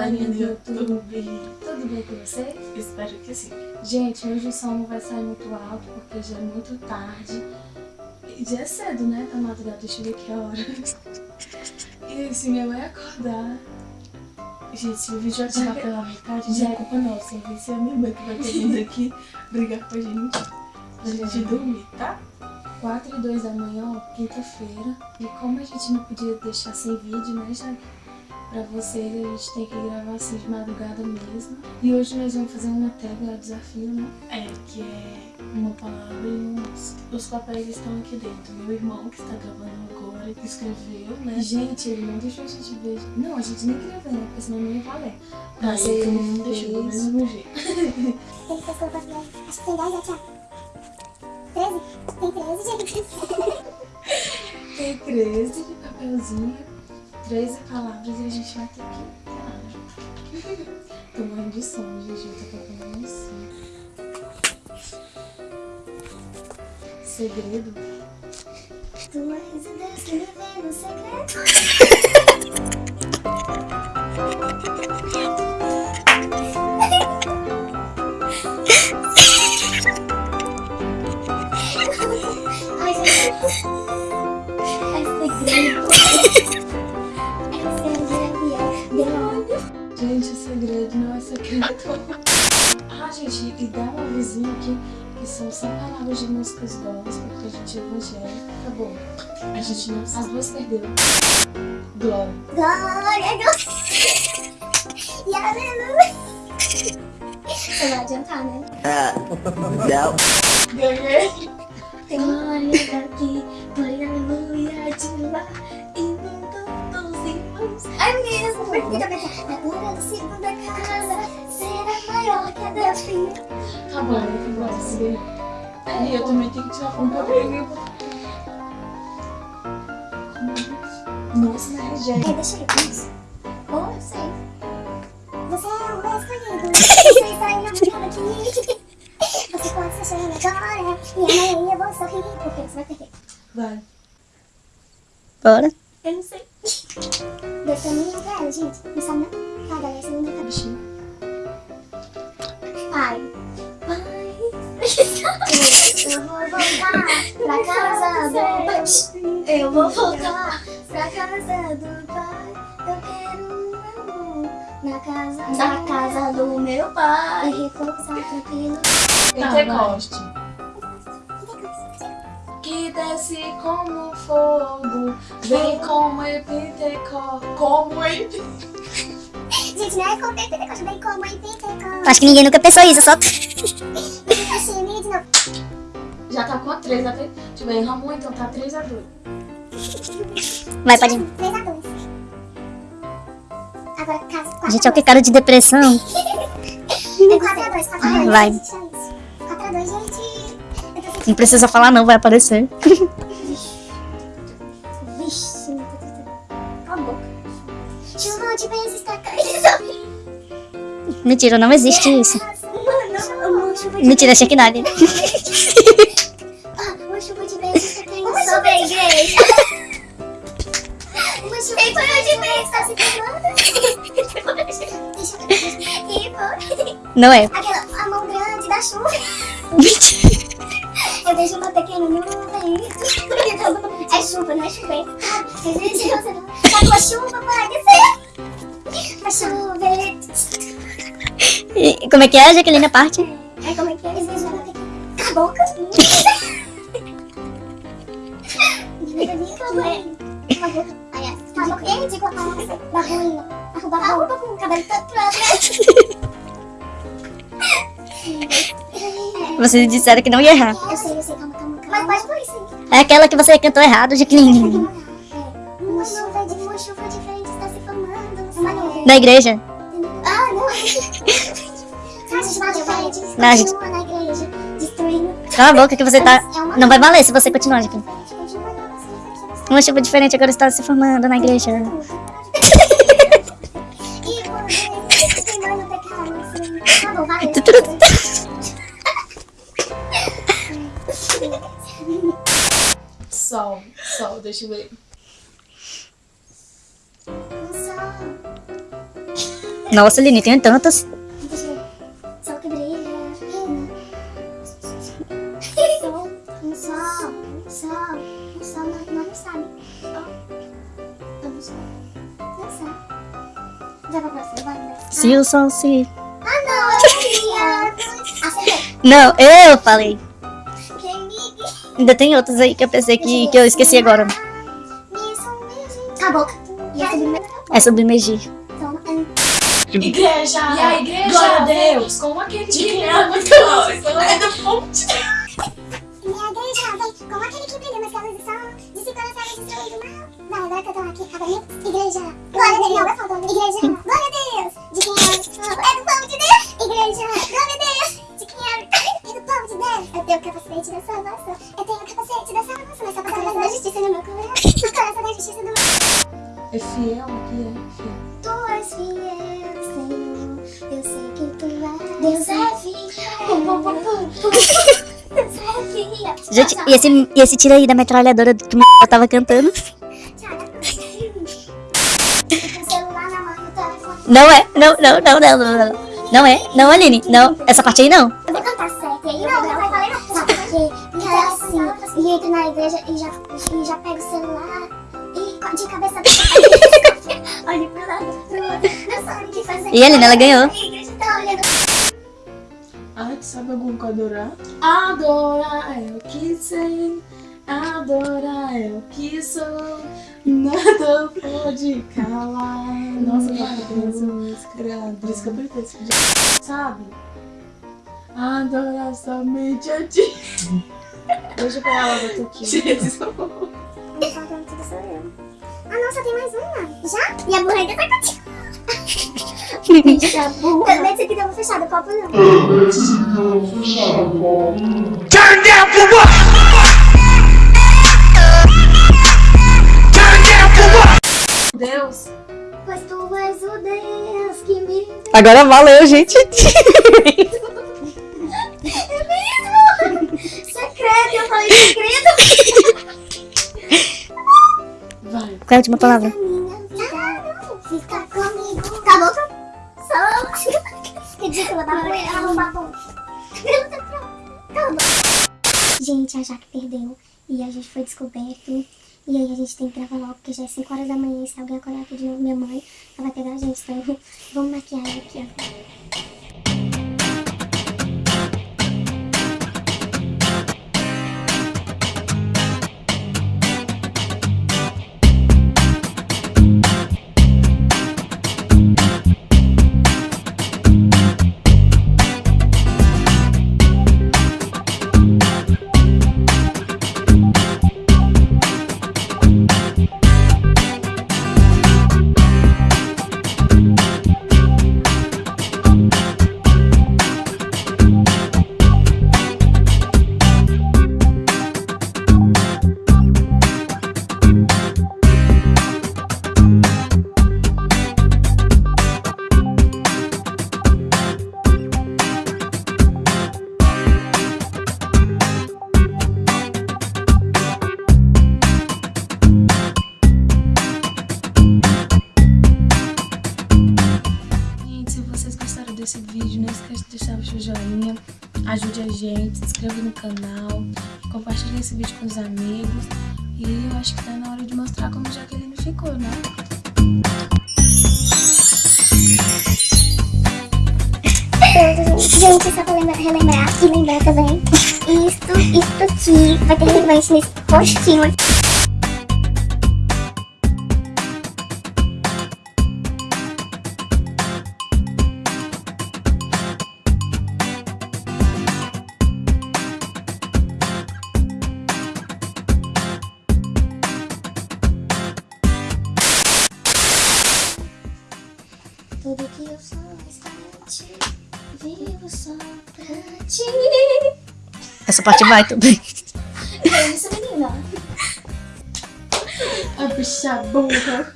galerinha do YouTube. Tudo bem com vocês? Espero que sim. Gente, hoje o som não vai sair muito alto porque já é muito tarde. E já é cedo, né? Tá madrugada, deixa eu ver que hora. E se minha mãe acordar... Gente, se o vídeo já tirar pela metade, já é culpa nossa. Vai ser a minha mãe que vai ter vindo aqui brigar com a gente. Pra gente dormir, tá? 4 e 2 da manhã, ó, quinta-feira. E como a gente não podia deixar sem vídeo, né, já pra vocês, a gente tem que gravar assim de madrugada mesmo. E hoje nós vamos fazer uma tag, desafio, né? É, que é Uma palavra e uns... Os papéis estão aqui dentro. Meu irmão, que está gravando agora, que escreveu, né? Gente, ele não deixou a gente ver. Não, a gente nem queria ver, né? Porque senão não ia valer. Mas Aí ele não deixou do mesmo jeito. Tem pessoas brasileiras. Acho que tem 10 já, Thiago. 13? Tem 13, gente. Tem 13 de papelzinho, 13 palavras e a gente vai ter que. Tô morrendo de sono, gente. Eu tô procurando assim. Segredo. Tua residência me vê no segredo. Gente, o segredo não é segredo. Ah, gente, e dá um avisinho aqui que são 100 palavras de músicas gospel, porque a gente é evangélico. Acabou. A gente não. As duas perderam. Glória. Glória a Deus. E aleluia. Você vai adiantar, né? Não. Ganhei. Glória daqui, glória aleluia irmãos. Ai, menina, essa foi muito bem. A glória da casa será maior que a da filha. Tá bom, né? Glória, você. E eu também tenho que tirar foto pra ver. Nossa, mas Ei, gente. deixa eu ver isso. Oh, eu sei. Você é o meu escolhido. Você está enamorado aqui. Você pode se chamar agora. E amanhã eu vou sorrir. Porque você vai perder. Vai. Bora. Eu não sei. Deus também não quero, gente. Não sabe não? Tá, galera, você não deu Bichinho. Pai. Pai. Eu vou voltar pra casa do pai. Eu vou voltar pra casa do pai. Eu quero um amor na casa, na casa do meu pai. E repousar tranquilo. Pentecoste. Desce como fogo, vem como Pentecoste. Como em Gente, não é como em Pentecoste, bem como Pentecoste. Acho que ninguém nunca pensou isso, só. Achei meio de novo. Já tá com a 3 a 3. Deixa eu ver, erramos então tá 3 a 2. Vai, pode ir. 3 a 2. Agora, caso 4 Gente, olha que cara de depressão. É 4 a 2, 4 a 2. Vai. Gente, olha isso. 4 a 2, gente. Não precisa falar não, vai aparecer. Vixe, a boca. De. Mentira, não existe isso. Mano, Mentira, achei que nada. Uma chuva de vezes caindo sobre a igreja. Uma chuva de se. Não é. Aquela a mão grande da chuva. Mentira. Como é que é, Jaqueline, a parte? É como é que é? Cala a boca. Cala a boca. Cala a boca. Ei, digo a palavra. Barulho. Arruba, arruba com o cabelo todo. Vocês disseram que não ia errar. Eu sei, eu sei, calma, calma, calma. Mas pode por isso? É aquela que você cantou errado, Jaqueline. Na igreja. Ah, não. Não, gente. Continua na igreja, destruindo. Cala a boca que você tá... É Não vai valer se você continuar, Jaqueline. Uma chuva diferente agora está se formando na igreja. E assim. Tá bom, vai. Sol, sol, deixa eu ver. Nossa, Aline, tem tantas. Sol que brilha. Sol, um sol, um sol, um sol, nós não sabe. Vamos. Não sabe. Vai pra próxima, vai, vai. Se o sol se. Ah, não, eu queria. Acertei. Não, eu falei. Ainda tem outras aí que eu pensei que, que eu esqueci agora. Acabou. E essa primeira. É submergir. Igreja! E a igreja Glória a Deus! com aquele De que é muito longe. É do ponte. Minha igreja vem como aquele que brilha nas calças do sol, dissipando as águas destruindo o mal. Vai, agora que eu tô aqui, agora igreja. Glória a Deus, não, vai falando. Igreja, glória a Deus. De quem é? Do povo Gente, e esse, e esse tiro aí da metralhadora que eu tava cantando? Não é, não, não, não, não, não, não. Não é, não, Aline, não. Essa parte aí não. Eu vou cantar certo, e aí não, não vai valer? Porque é assim, e entro na igreja e já, e já pego o celular e de cabeça Olha pro lado, pro outro, não sabe o que fazer. E a Aline, ela ganhou. A igreja tá olhando. Sabe algum com adorar? Adorar é o que sei, adorar é o que sou, nada pode calar. Nossa, eu música. Por isso que eu vídeo. Sabe? Adorar somente a ti. Deixa eu pegar logo a toquinha. Jesus. Não faltando tudo sou eu. Ah, nossa, tem mais uma. Já? E a burra ainda tá contigo. Bicha burra. Tava copo não. Turn down for what? Turn down for what? Deus, Pois tu és o Deus que me Agora valeu, gente. É mesmo? Secreto, eu falei segredo. vai. Qual é a última palavra? Gente, a Jaque perdeu. E a gente foi descoberto. E aí a gente tem que gravar logo, porque já é 5 horas da manhã. E se alguém acordar aqui de novo, minha mãe, ela vai pegar a gente. Então, vamos maquiar aqui, ó. Joinha, ajude a gente, se inscreva no canal, compartilhe esse vídeo com os amigos. E eu acho que tá na hora de mostrar como Jaqueline ficou, né? Gente, só pra lembrar, relembrar e lembrar também. Isto, isto aqui vai ter relevante nesse postinho aqui. Tudo que eu sou está ti. Vivo só pra ti. Essa parte vai também. É isso, menina. A bicha burra.